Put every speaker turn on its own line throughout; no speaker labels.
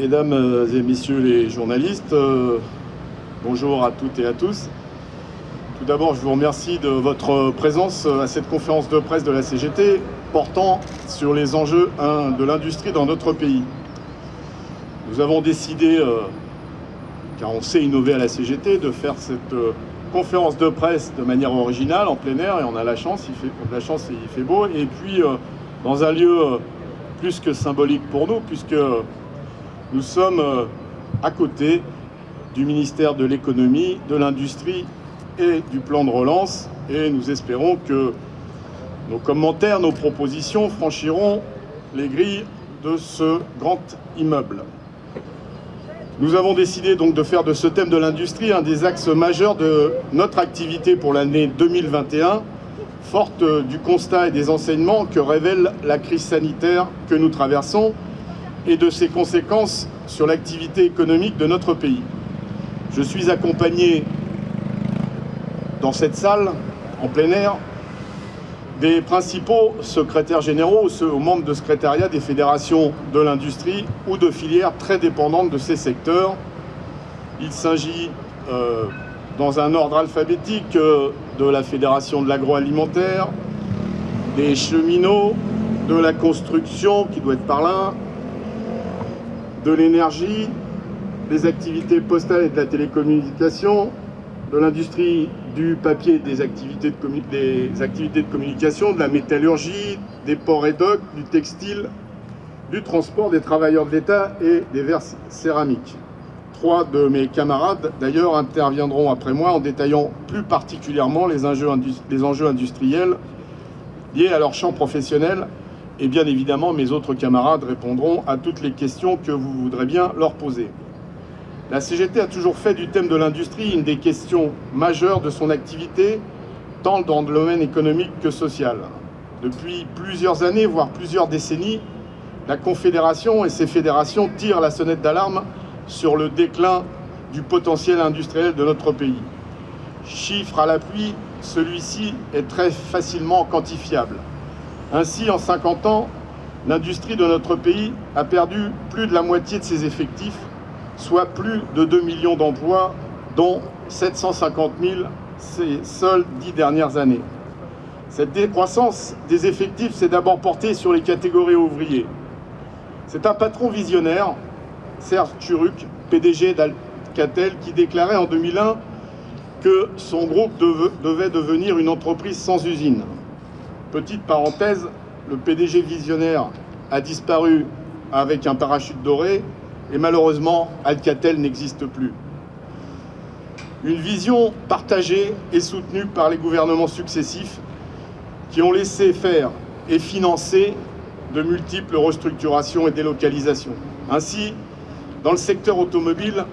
mesdames et messieurs les journalistes, euh, bonjour à toutes et à tous. Tout d'abord, je vous remercie de votre présence à cette conférence de presse de la CGT portant sur les enjeux de l'industrie dans notre pays. Nous avons décidé, euh, car on sait innover à la CGT, de faire cette euh, conférence de presse de manière originale, en plein air, et on a la chance, la chance il fait beau, et puis dans un lieu plus que symbolique pour nous, puisque nous sommes euh, à côté du ministère de l'économie, de l'industrie et du plan de relance, et nous espérons que nos commentaires, nos propositions franchiront les grilles de ce grand immeuble. Nous avons décidé donc de faire de ce thème de l'industrie un des axes majeurs de notre activité pour l'année 2021, forte du constat et des enseignements que révèle la crise sanitaire que nous traversons et de ses conséquences sur l'activité économique de notre pays. Je suis accompagné dans cette salle, en plein air, des principaux secrétaires généraux ou membres de secrétariat des fédérations de l'industrie ou de filières très dépendantes de ces secteurs. Il s'agit euh, dans un ordre alphabétique euh, de la Fédération de l'agroalimentaire, des cheminots, de la construction, qui doit être par là, de l'énergie, des activités postales et de la télécommunication, de l'industrie du papier des activités, de des activités de communication, de la métallurgie, des ports et docks, du textile, du transport des travailleurs de l'État et des verres céramiques. Trois de mes camarades, d'ailleurs, interviendront après moi en détaillant plus particulièrement les enjeux industriels liés à leur champ professionnel. Et bien évidemment, mes autres camarades répondront à toutes les questions que vous voudrez bien leur poser. La CGT a toujours fait du thème de l'industrie une des questions majeures de son activité, tant dans le domaine économique que social. Depuis plusieurs années, voire plusieurs décennies, la Confédération et ses fédérations tirent la sonnette d'alarme sur le déclin du potentiel industriel de notre pays. Chiffre à l'appui, celui-ci est très facilement quantifiable. Ainsi, en 50 ans, l'industrie de notre pays a perdu plus de la moitié de ses effectifs, soit plus de 2 millions d'emplois, dont 750 000 ces seules dix dernières années. Cette décroissance des effectifs s'est d'abord portée sur les catégories ouvriers. C'est un patron visionnaire Serge Turuc, PDG d'Alcatel, qui déclarait en 2001 que son groupe devait devenir une entreprise sans usine. Petite parenthèse, le PDG visionnaire a disparu avec un parachute doré et malheureusement, Alcatel n'existe plus. Une vision partagée et soutenue par les gouvernements successifs qui ont laissé faire et financer de multiples restructurations et délocalisations. Ainsi, dans le secteur automobile,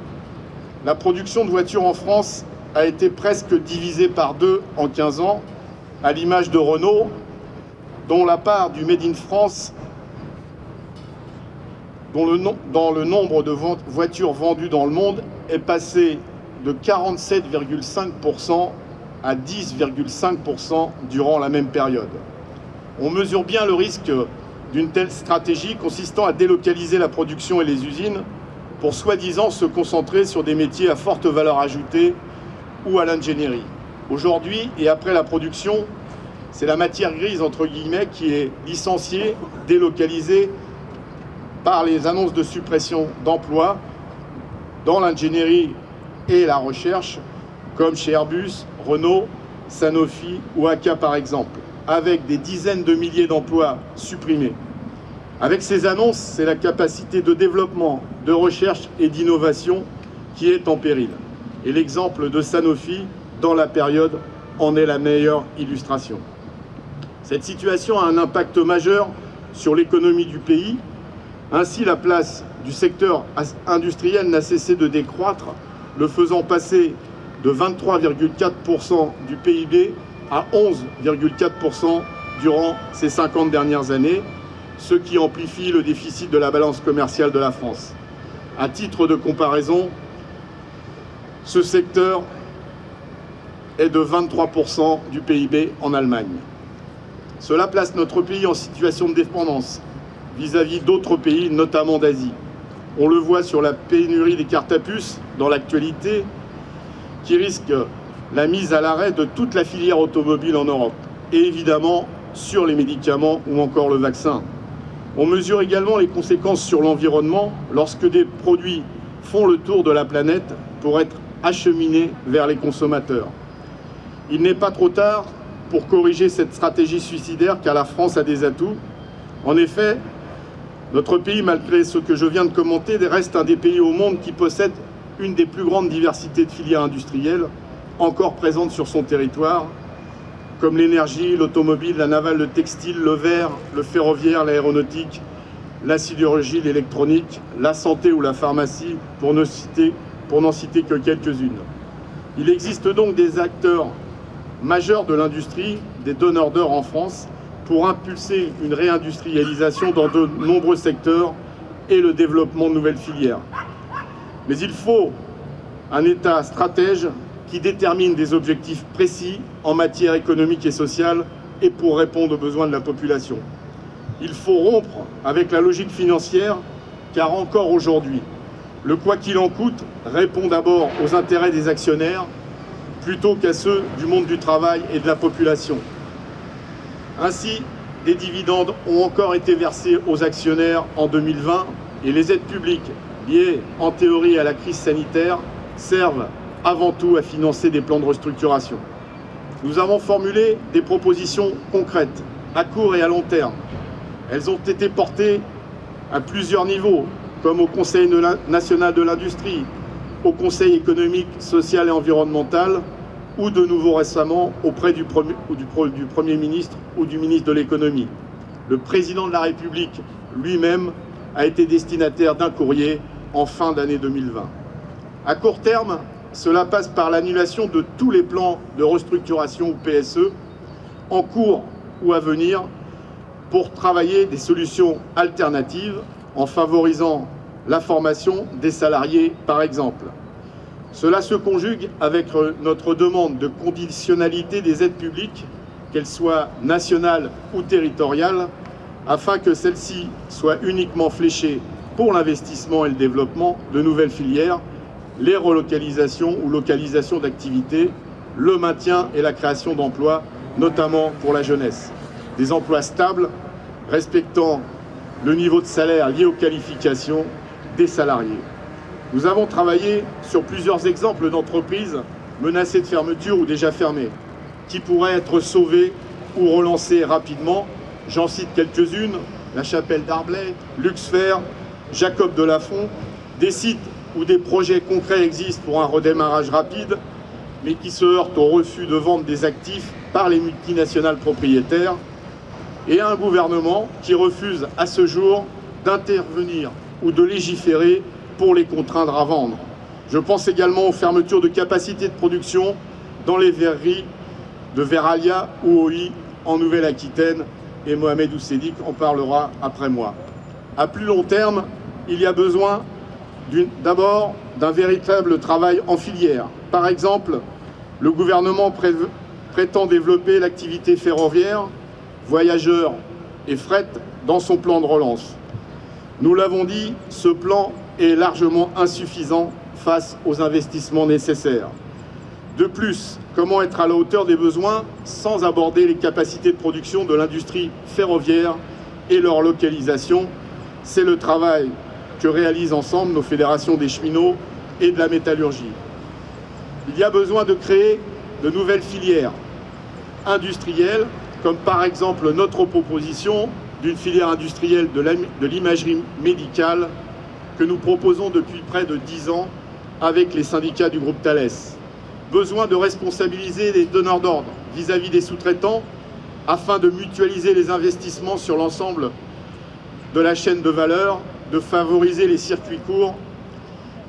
la production de voitures en France a été presque divisée par deux en 15 ans, à l'image de Renault, dont la part du Made in France, dont le dans le nombre de voitures vendues dans le monde est passé de 47,5% à 10,5% durant la même période. On mesure bien le risque d'une telle stratégie consistant à délocaliser la production et les usines pour soi-disant se concentrer sur des métiers à forte valeur ajoutée ou à l'ingénierie. Aujourd'hui, et après la production, c'est la matière grise, entre guillemets, qui est licenciée, délocalisée par les annonces de suppression d'emplois dans l'ingénierie et la recherche, comme chez Airbus, Renault, Sanofi ou ACA par exemple, avec des dizaines de milliers d'emplois supprimés. Avec ces annonces, c'est la capacité de développement, de recherche et d'innovation qui est en péril. Et l'exemple de Sanofi, dans la période, en est la meilleure illustration. Cette situation a un impact majeur sur l'économie du pays. Ainsi, la place du secteur industriel n'a cessé de décroître, le faisant passer de 23,4% du PIB à 11,4% durant ces 50 dernières années, ce qui amplifie le déficit de la balance commerciale de la France. À titre de comparaison, ce secteur est de 23% du PIB en Allemagne. Cela place notre pays en situation de dépendance vis-à-vis d'autres pays, notamment d'Asie. On le voit sur la pénurie des cartes à puces dans l'actualité, qui risque la mise à l'arrêt de toute la filière automobile en Europe. Et évidemment, sur les médicaments ou encore le vaccin. On mesure également les conséquences sur l'environnement lorsque des produits font le tour de la planète pour être acheminés vers les consommateurs. Il n'est pas trop tard pour corriger cette stratégie suicidaire car la France a des atouts. En effet, notre pays, malgré ce que je viens de commenter, reste un des pays au monde qui possède une des plus grandes diversités de filières industrielles encore présentes sur son territoire, comme l'énergie, l'automobile, la navale, le textile, le verre, le ferroviaire, l'aéronautique, la sidérurgie, l'électronique, la santé ou la pharmacie, pour n'en citer, citer que quelques-unes. Il existe donc des acteurs majeurs de l'industrie, des donneurs d'or en France, pour impulser une réindustrialisation dans de nombreux secteurs et le développement de nouvelles filières. Mais il faut un État stratège qui détermine des objectifs précis en matière économique et sociale et pour répondre aux besoins de la population. Il faut rompre avec la logique financière car encore aujourd'hui, le quoi qu'il en coûte répond d'abord aux intérêts des actionnaires plutôt qu'à ceux du monde du travail et de la population. Ainsi, des dividendes ont encore été versés aux actionnaires en 2020 et les aides publiques liées en théorie à la crise sanitaire servent avant tout à financer des plans de restructuration. Nous avons formulé des propositions concrètes à court et à long terme. Elles ont été portées à plusieurs niveaux, comme au Conseil national de l'industrie, au Conseil économique, social et environnemental, ou de nouveau récemment auprès du Premier, du Premier ministre ou du ministre de l'économie. Le président de la République lui-même a été destinataire d'un courrier en fin d'année 2020. À court terme, cela passe par l'annulation de tous les plans de restructuration ou PSE en cours ou à venir pour travailler des solutions alternatives en favorisant la formation des salariés par exemple. Cela se conjugue avec notre demande de conditionnalité des aides publiques, qu'elles soient nationales ou territoriales, afin que celles-ci soient uniquement fléchées pour l'investissement et le développement de nouvelles filières, les relocalisations ou localisations d'activités, le maintien et la création d'emplois, notamment pour la jeunesse. Des emplois stables, respectant le niveau de salaire lié aux qualifications des salariés. Nous avons travaillé sur plusieurs exemples d'entreprises menacées de fermeture ou déjà fermées, qui pourraient être sauvées ou relancées rapidement. J'en cite quelques-unes, la Chapelle d'Arblay, Luxfer, Jacob de Lafont, des sites où des projets concrets existent pour un redémarrage rapide, mais qui se heurtent au refus de vente des actifs par les multinationales propriétaires, et un gouvernement qui refuse à ce jour d'intervenir ou de légiférer pour les contraindre à vendre. Je pense également aux fermetures de capacités de production dans les verreries de Veralia ou OI en Nouvelle-Aquitaine et Mohamed Oussedik en parlera après moi. À plus long terme, il y a besoin d'abord d'un véritable travail en filière. Par exemple, le gouvernement prétend développer l'activité ferroviaire, voyageurs et fret dans son plan de relance. Nous l'avons dit, ce plan est largement insuffisant face aux investissements nécessaires. De plus, comment être à la hauteur des besoins sans aborder les capacités de production de l'industrie ferroviaire et leur localisation? C'est le travail que réalisent ensemble nos fédérations des cheminots et de la métallurgie. Il y a besoin de créer de nouvelles filières industrielles, comme par exemple notre proposition d'une filière industrielle de l'imagerie médicale que nous proposons depuis près de dix ans avec les syndicats du groupe Thales. Besoin de responsabiliser les donneurs d'ordre vis-à-vis des sous-traitants afin de mutualiser les investissements sur l'ensemble de la chaîne de valeur, de favoriser les circuits courts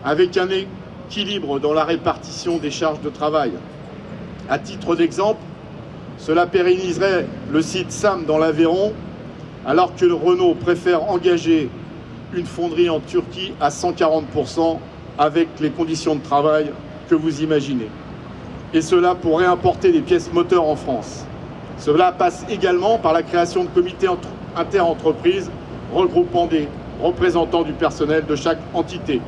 avec un équilibre dans la répartition des charges de travail. À titre d'exemple, cela pérenniserait le site SAM dans l'Aveyron alors que Renault préfère engager une fonderie en Turquie à 140% avec les conditions de travail que vous imaginez. Et cela pour réimporter des pièces moteurs en France. Cela passe également par la création de comités inter-entreprises regroupant des représentants du personnel de chaque entité.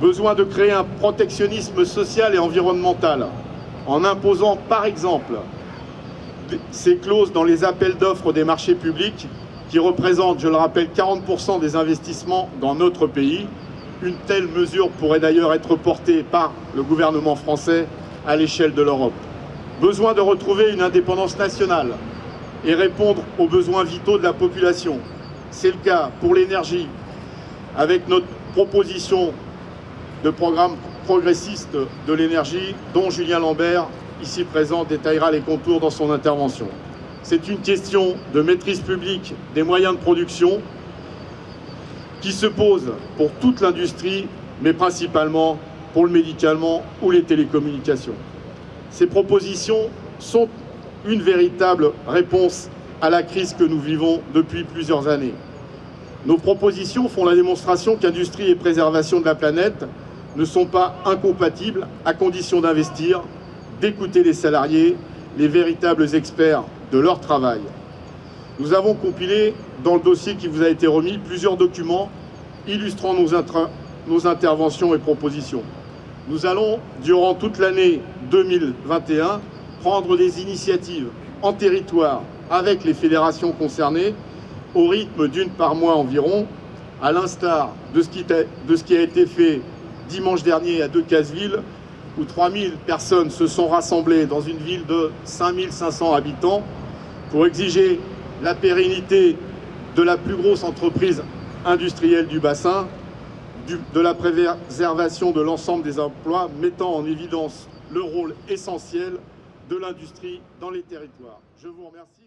Besoin de créer un protectionnisme social et environnemental en imposant par exemple ces clauses dans les appels d'offres des marchés publics qui représentent, je le rappelle, 40% des investissements dans notre pays. Une telle mesure pourrait d'ailleurs être portée par le gouvernement français à l'échelle de l'Europe. Besoin de retrouver une indépendance nationale et répondre aux besoins vitaux de la population. C'est le cas pour l'énergie, avec notre proposition de programme progressiste de l'énergie, dont Julien Lambert, ici présent, détaillera les contours dans son intervention. C'est une question de maîtrise publique des moyens de production qui se pose pour toute l'industrie, mais principalement pour le médicament ou les télécommunications. Ces propositions sont une véritable réponse à la crise que nous vivons depuis plusieurs années. Nos propositions font la démonstration qu'industrie et préservation de la planète ne sont pas incompatibles à condition d'investir, d'écouter les salariés, les véritables experts de leur travail. Nous avons compilé dans le dossier qui vous a été remis plusieurs documents illustrant nos, nos interventions et propositions. Nous allons, durant toute l'année 2021, prendre des initiatives en territoire avec les fédérations concernées au rythme d'une par mois environ, à l'instar de, de, ce qui a été fait dimanche dernier à Decazeville, où 3000 personnes se sont rassemblées dans une ville de 5500 habitants pour exiger la pérennité de la plus grosse entreprise industrielle du bassin, de la préservation de l'ensemble des emplois, mettant en évidence le rôle essentiel de l'industrie dans les territoires. Je vous remercie.